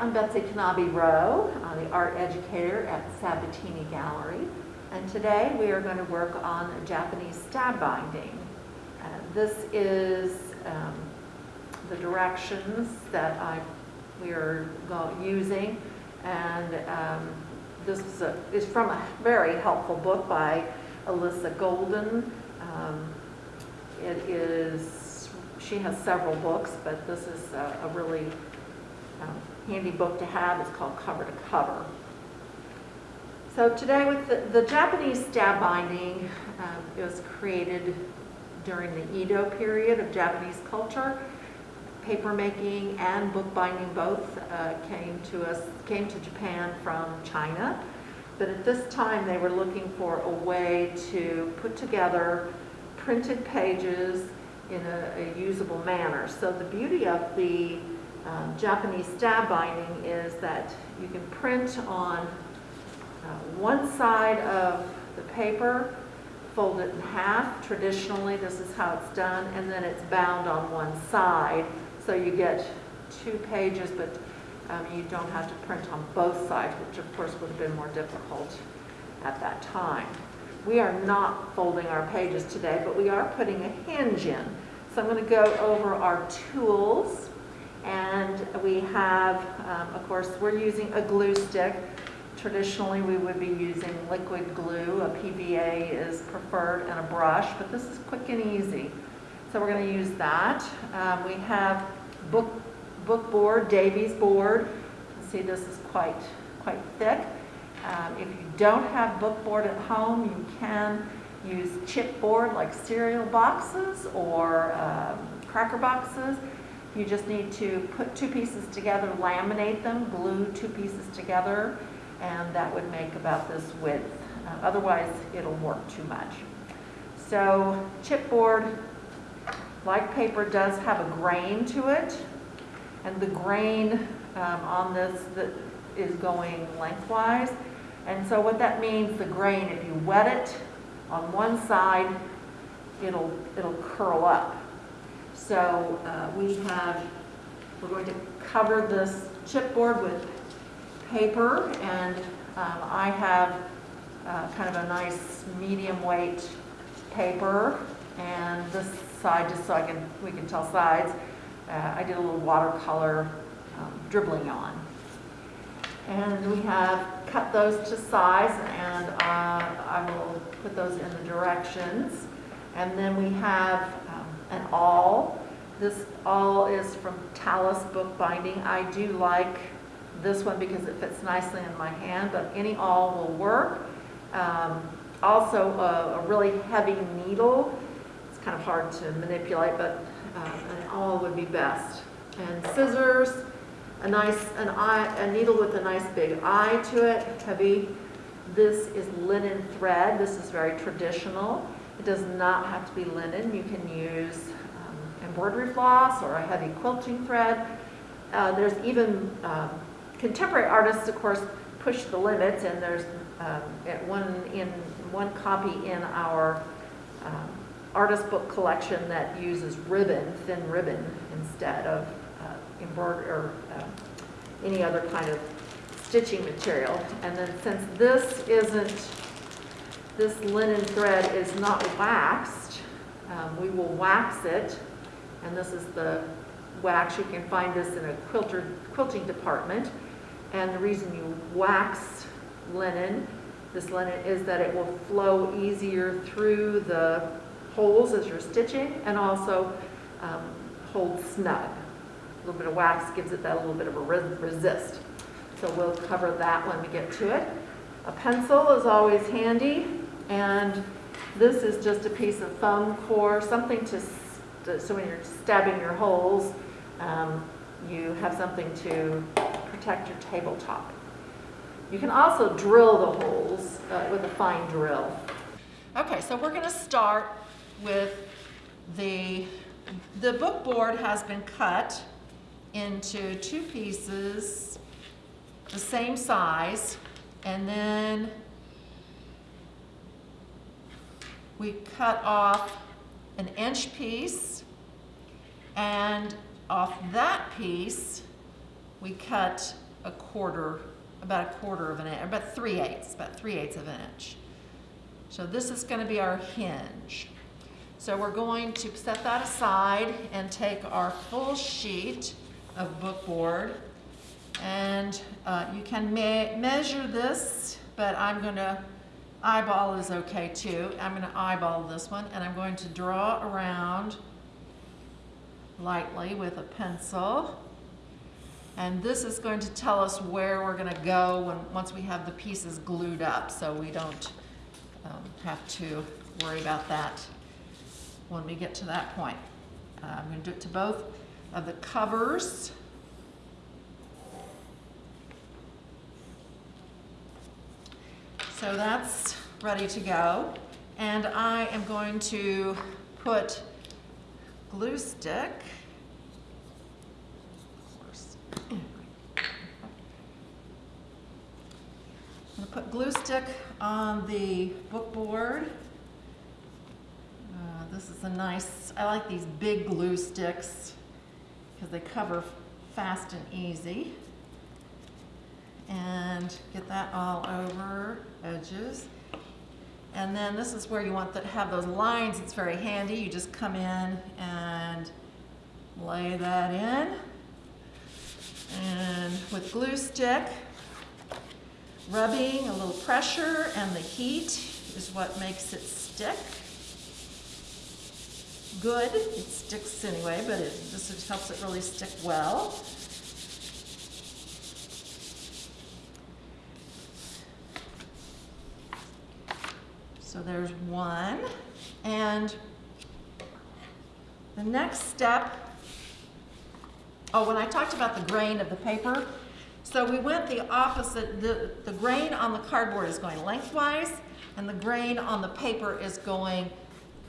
I'm Betsy Kanabe Rowe, I'm the art educator at Sabatini Gallery, and today we are going to work on Japanese stab binding. Uh, this is um, the directions that I we are using, and um, this is, a, is, from a very helpful book by Alisa Golden. Um, it is, she has several books, but this is a, a really um, handy book to have. It's called Cover to Cover. So today with the, the Japanese stab binding, um, it was created during the Edo period of Japanese culture. Papermaking and bookbinding both uh, came to us, came to Japan from China. But at this time they were looking for a way to put together printed pages in a, a usable manner. So the beauty of the um, Japanese stab binding is that you can print on uh, one side of the paper, fold it in half. Traditionally, this is how it's done, and then it's bound on one side. So you get two pages, but um, you don't have to print on both sides, which of course would have been more difficult at that time. We are not folding our pages today, but we are putting a hinge in. So I'm going to go over our tools and we have, um, of course, we're using a glue stick. Traditionally, we would be using liquid glue. A PVA is preferred and a brush, but this is quick and easy. So we're going to use that. Um, we have book, book board, Davey board. You can see this is quite, quite thick. Um, if you don't have book board at home, you can use chipboard like cereal boxes or um, cracker boxes. You just need to put two pieces together, laminate them, glue two pieces together, and that would make about this width. Uh, otherwise, it'll work too much. So chipboard, like paper, does have a grain to it, and the grain um, on this that is going lengthwise. And so what that means, the grain, if you wet it on one side, it'll, it'll curl up. So uh, we have, we're going to cover this chipboard with paper and um, I have uh, kind of a nice medium weight paper and this side just so I can, we can tell sides, uh, I did a little watercolor um, dribbling on. And we have cut those to size and uh, I will put those in the directions. And then we have an awl. This awl is from Talas Bookbinding. I do like this one because it fits nicely in my hand, but any awl will work. Um, also, a, a, really heavy needle. It's kind of hard to manipulate, but uh, an awl would be best. And scissors, a nice an eye, a needle with a nice big eye to it, heavy. This is linen thread. This is very traditional. It does not have to be linen. You can use um, embroidery floss or a heavy quilting thread. Uh, there's even um, contemporary artists, of course, push the limits, and there's um, one in one copy in our um, artist book collection that uses ribbon, thin ribbon, instead of uh, embroidery or uh, any other kind of stitching material. And then since this isn't this linen thread is not waxed, um, we will wax it. And this is the wax. You can find this in a quilter, quilting department. And the reason you wax linen, this linen, is that it will flow easier through the holes as you're stitching and also um, hold snug. A little bit of wax gives it that little bit of a resist. So we'll cover that when we get to it. A pencil is always handy. And this is just a piece of foam core, something to, so when you're stabbing your holes, um, you have something to protect your tabletop. You can also drill the holes uh, with a fine drill. Okay, so we're gonna start with the, the book board has been cut into two pieces, the same size, and then we cut off an inch piece and off that piece we cut a quarter, about a quarter of an inch, about three eighths, about three eighths of an inch. So this is going to be our hinge. So we're going to set that aside and take our full sheet of bookboard and uh, you can me measure this, but I'm going to eyeball is okay too. I'm going to eyeball this one and I'm going to draw around lightly with a pencil. And this is going to tell us where we're going to go when, once we have the pieces glued up so we don't um, have to worry about that when we get to that point. Uh, I'm going to do it to both of the covers. So that's ready to go. And I am going to put glue stick. I'm to put glue stick on the bookboard. Uh, this is a nice, I like these big glue sticks because they cover fast and easy and get that all over edges. And then this is where you want to have those lines. It's very handy. You just come in and lay that in. And with glue stick, rubbing, a little pressure, and the heat is what makes it stick. Good. It sticks anyway, but it, this helps it really stick well. So there's one. And the next step, oh, when I talked about the grain of the paper, so we went the opposite, the, the grain on the cardboard is going lengthwise, and the grain on the paper is going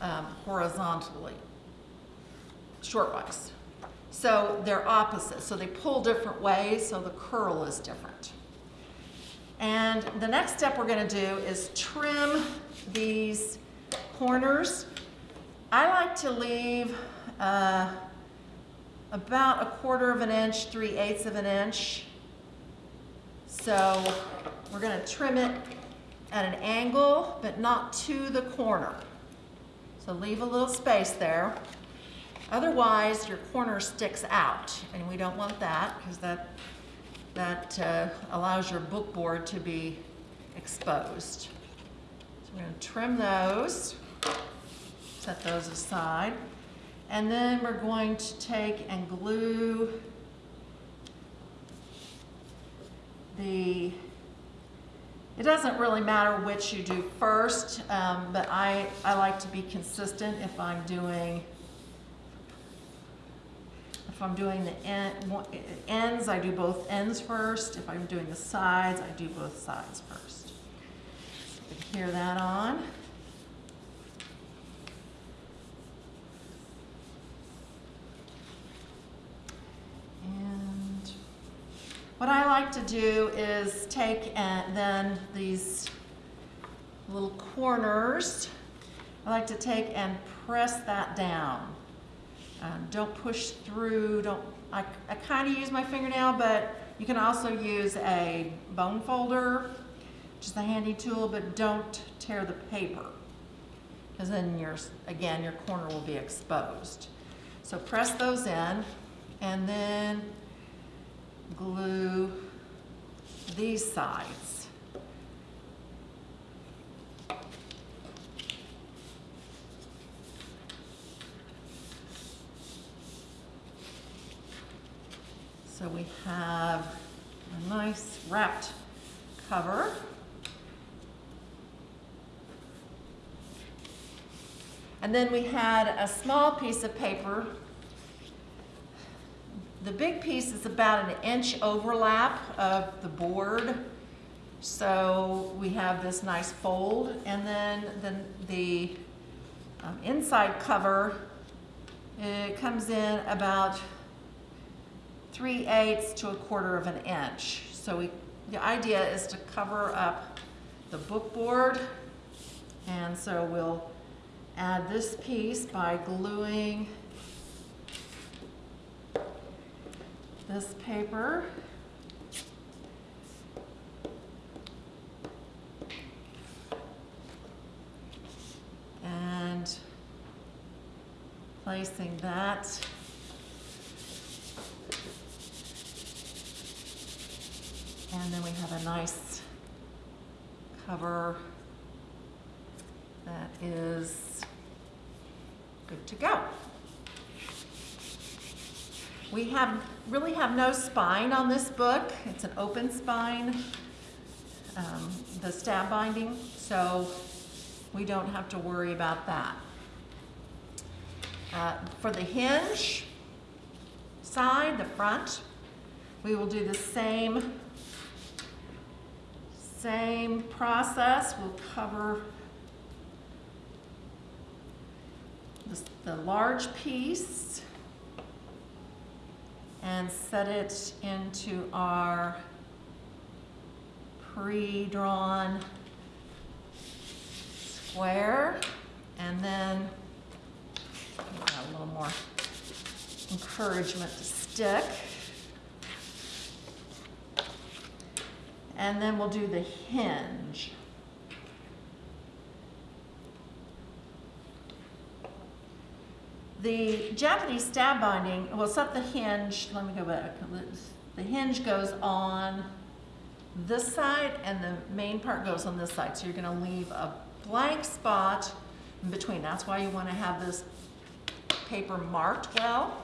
um, horizontally, shortwise. So they're opposite, so they pull different ways, so the curl is different. And the next step we're gonna do is trim these corners. I like to leave uh, about a quarter of an inch, three eighths of an inch. So we're gonna trim it at an angle, but not to the corner. So leave a little space there. Otherwise, your corner sticks out, and we don't want that because that, that uh, allows your bookboard to be exposed. We're going to trim those, set those aside, and then we're going to take and glue the it doesn't really matter which you do first, um, but I, I like to be consistent if I'm doing if I'm doing the end, ends, I do both ends first. If I'm doing the sides, I do both sides first. Hear that on. And what I like to do is take and then these little corners, I like to take and press that down. Um, don't push through, don't, I, I kind of use my fingernail, but you can also use a bone folder, just a handy tool, but don't tear the paper. Because then your, again, your corner will be exposed. So press those in and then glue these sides. So we have a nice wrapped cover. And then we had a small piece of paper. The big piece is about an inch overlap of the board. So we have this nice fold. And then the, the um, inside cover, it comes in about 3 eighths to a quarter of an inch. So we, the idea is to cover up the bookboard. And so we'll add this piece by gluing this paper. And placing that and then we have a nice cover that is good to go. We have, really have no spine on this book. It's an open spine, um, the stab binding, so we don't have to worry about that. Uh, for the hinge side, the front, we will do the same, same process. We'll cover the, the large piece and set it into our pre-drawn square and then a little more encouragement to stick. And then we'll do the hinge. The Japanese stab binding, we'll set the hinge, let me go back. The hinge goes on this side and the main part goes on this side. So you're gonna leave a blank spot in between. That's why you wanna have this paper marked well.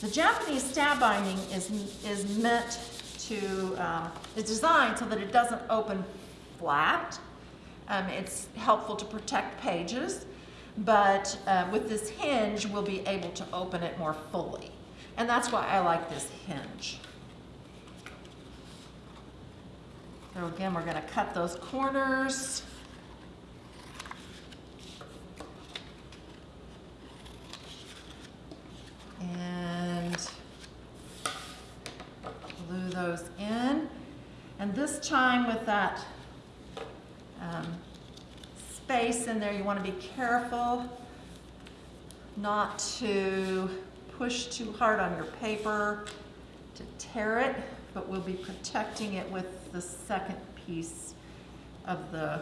The Japanese stab binding is, is meant to, um, is designed so that it doesn't open flat. Um, it's helpful to protect pages, but uh, with this hinge, we'll be able to open it more fully. And that's why I like this hinge. So again, we're gonna cut those corners. And glue those in. And this time with that um, space in there, you want to be careful not to push too hard on your paper to tear it, but we'll be protecting it with the second piece of the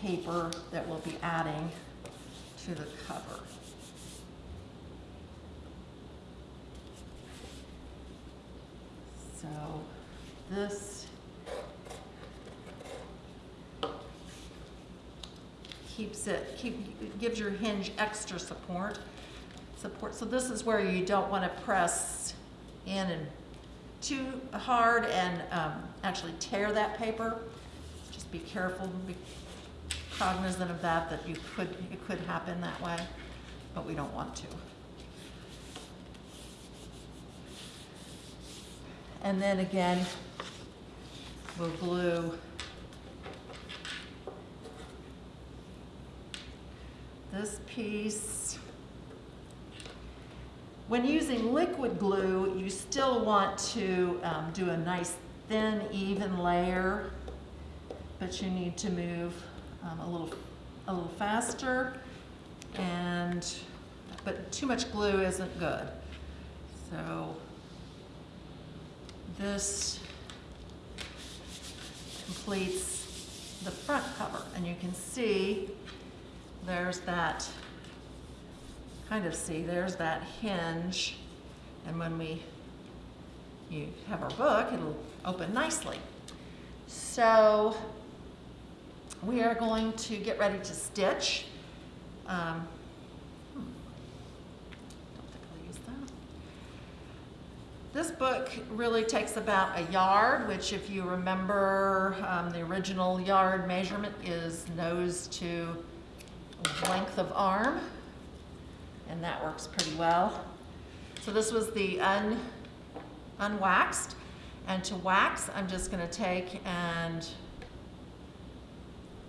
paper that we'll be adding to the cover. So this keeps it, keep, gives your hinge extra support. Support. So this is where you don't want to press in and too hard and um, actually tear that paper. Just be careful, be cognizant of that, that you could, it could happen that way, but we don't want to. And then again, we'll glue this piece. When using liquid glue, you still want to um, do a nice thin, even layer, but you need to move um, a little, a little faster, and but too much glue isn't good. So this completes the front cover, and you can see there's that, kind of see, there's that hinge, and when we you have our book, it'll open nicely. So we are going to get ready to stitch. Um, hmm, don't think I'll use that. This book really takes about a yard, which if you remember, um, the original yard measurement is nose to length of arm, and that works pretty well. So this was the un, unwaxed, and to wax, I'm just gonna take and,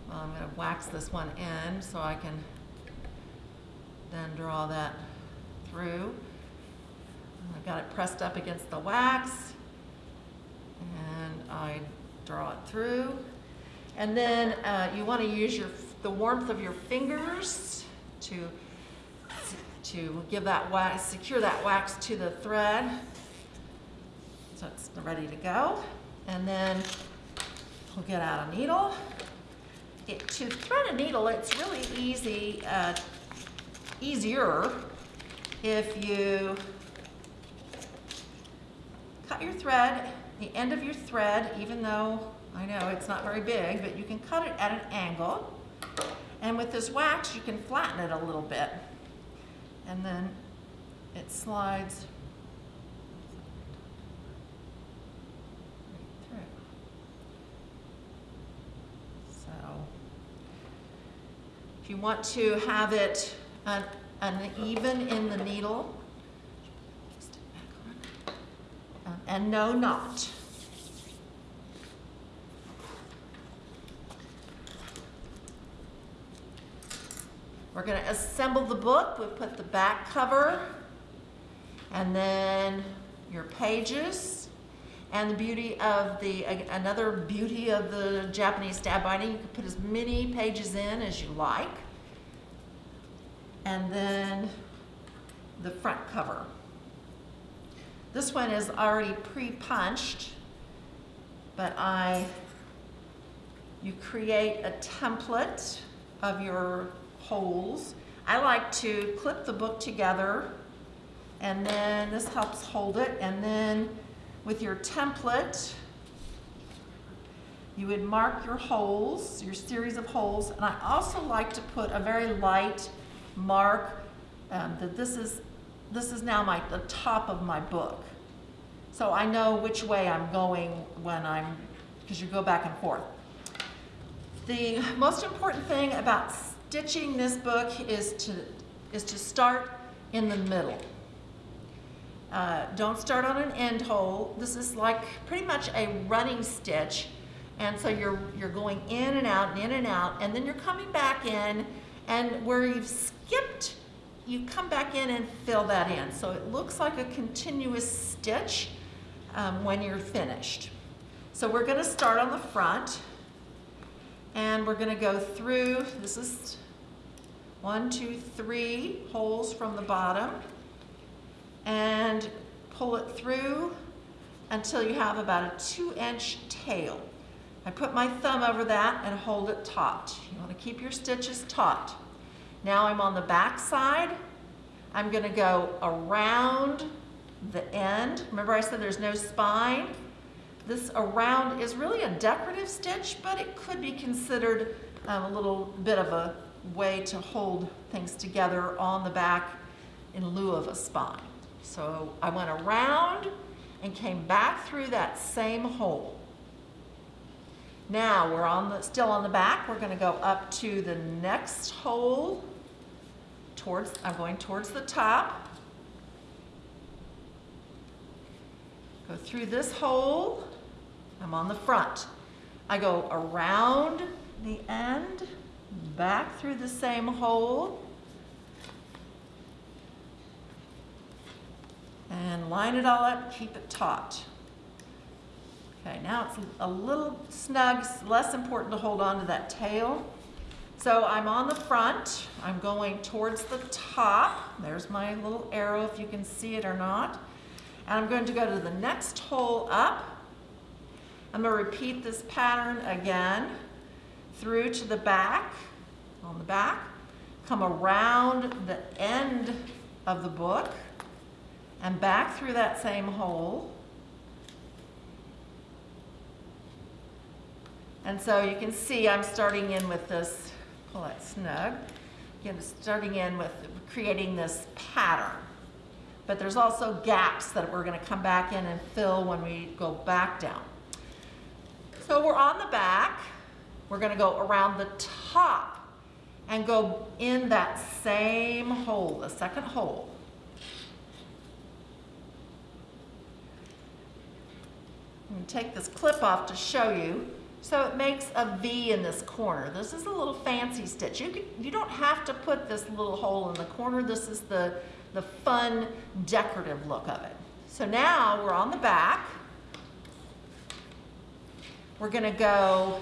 well, I'm gonna wax this one in so I can then draw that through. I've got it pressed up against the wax, and I draw it through. And then uh, you want to use your the warmth of your fingers to to give that wax, secure that wax to the thread. So it's ready to go. And then we'll get out a needle it, to thread a needle, it's really easy, uh, easier if you cut your thread, the end of your thread, even though I know it's not very big, but you can cut it at an angle. And with this wax, you can flatten it a little bit. And then it slides right through. So if you want to have it un- uneven in the needle. Um, and no knot. We're going to assemble the book. We put the back cover and then your pages. And the beauty of the, another beauty of the Japanese stab binding, you can put as many pages in as you like. And then the front cover. This one is already pre-punched, but I, you create a template of your holes. I like to clip the book together and then this helps hold it and then with your template you would mark your holes, your series of holes, and I also like to put a very light mark um, that this is this is now my the top of my book. So I know which way I'm going when I'm, because you go back and forth. The most important thing about stitching this book is to, is to start in the middle. Uh, don't start on an end hole. This is like pretty much a running stitch. And so you're, you're going in and out and in and out, and then you're coming back in, and where you've skipped, you come back in and fill that in. So it looks like a continuous stitch um, when you're finished. So we're gonna start on the front. And we're gonna go through, this is one, two, three holes from the bottom and pull it through until you have about a two inch tail. I put my thumb over that and hold it taut. You wanna keep your stitches taut. Now I'm on the back side. I'm gonna go around the end. Remember I said there's no spine? This around is really a decorative stitch, but it could be considered um, a little bit of a way to hold things together on the back in lieu of a spine. So I went around and came back through that same hole. Now we're on the, still on the back. We're going to go up to the next hole. Towards, I'm going towards the top. Go through this hole. I'm on the front. I go around the end, back through the same hole, and line it all up, keep it taut. Okay, now it's a little snug, less important to hold on to that tail. So I'm on the front, I'm going towards the top. There's my little arrow if you can see it or not. And I'm going to go to the next hole up. I'm going to repeat this pattern again through to the back, on the back, come around the end of the book and back through that same hole. And so you can see I'm starting in with this, pull that snug, again, starting in with creating this pattern but there's also gaps that we're going to come back in and fill when we go back down. So we're on the back. We're going to go around the top and go in that same hole, the second hole. I'm to take this clip off to show you. So it makes a V in this corner. This is a little fancy stitch. You, can, you don't have to put this little hole in the corner. This is the the fun decorative look of it. So now we're on the back. We're gonna go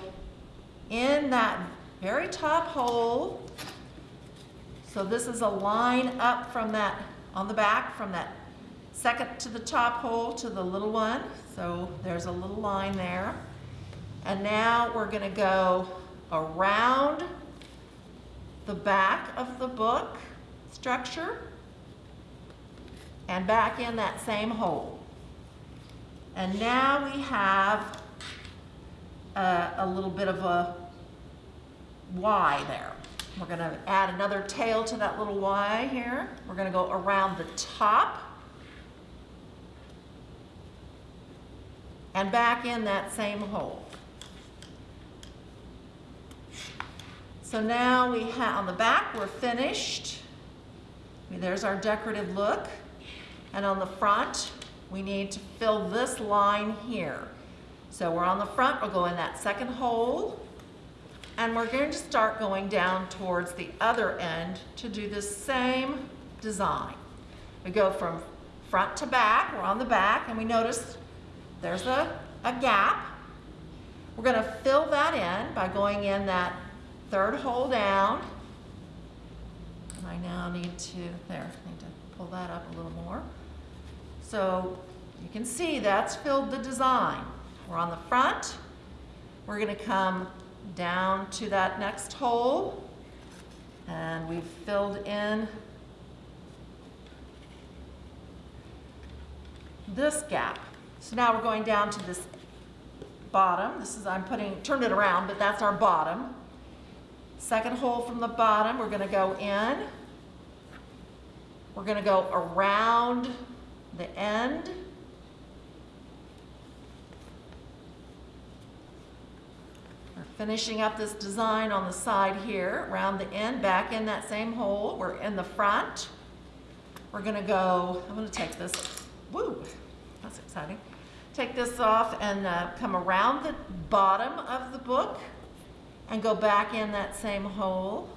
in that very top hole. So this is a line up from that, on the back, from that second to the top hole to the little one. So there's a little line there. And now we're gonna go around the back of the book structure and back in that same hole. And now we have a, a little bit of a Y there. We're going to add another tail to that little Y here. We're going to go around the top and back in that same hole. So now we have, on the back, we're finished. There's our decorative look. And on the front, we need to fill this line here. So we're on the front, we'll go in that second hole, and we're going to start going down towards the other end to do the same design. We go from front to back, we're on the back, and we notice there's a, a gap. We're gonna fill that in by going in that third hole down. And I now need to, there, need to pull that up a little more. So you can see that's filled the design. We're on the front. We're gonna come down to that next hole and we've filled in this gap. So now we're going down to this bottom. This is, I'm putting, turned it around, but that's our bottom. Second hole from the bottom, we're gonna go in. We're gonna go around the end. Finishing up this design on the side here, around the end, back in that same hole. We're in the front. We're gonna go, I'm gonna take this, woo, that's exciting. Take this off and uh, come around the bottom of the book and go back in that same hole.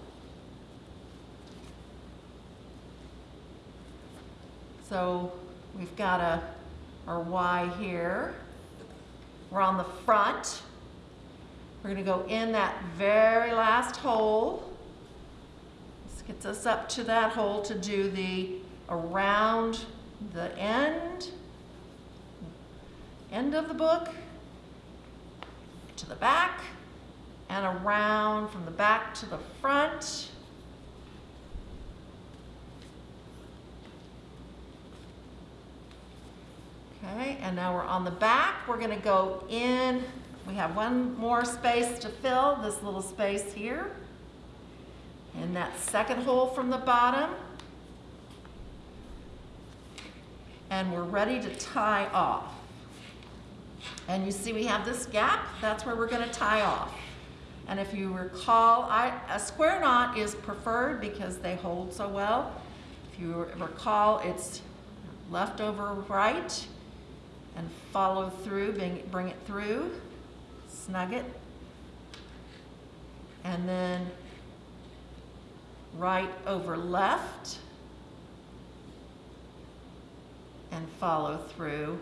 So we've got a, our Y here. We're on the front. We're gonna go in that very last hole. This gets us up to that hole to do the around the end, end of the book, to the back, and around from the back to the front. Okay, and now we're on the back. We're gonna go in. We have one more space to fill, this little space here. In that second hole from the bottom. And we're ready to tie off. And you see we have this gap, that's where we're gonna tie off. And if you recall, I, a square knot is preferred because they hold so well. If you recall, it's left over right and follow through, bring, bring it through, snug it, and then right over left and follow through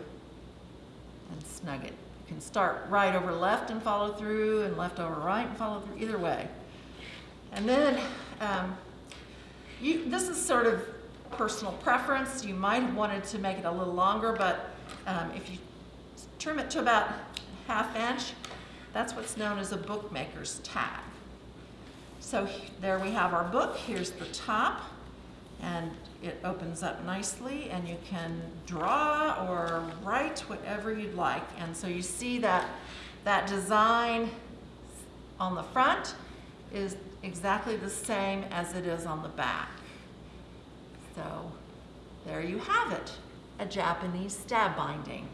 and snug it. You can start right over left and follow through and left over right and follow through, either way. And then, um, you, this is sort of personal preference. You might have wanted to make it a little longer, but um, if you trim it to about half inch, that's what's known as a bookmaker's tag. So there we have our book. Here's the top, and it opens up nicely, and you can draw or write whatever you'd like. And so you see that that design on the front is exactly the same as it is on the back. So there you have it, a Japanese stab binding.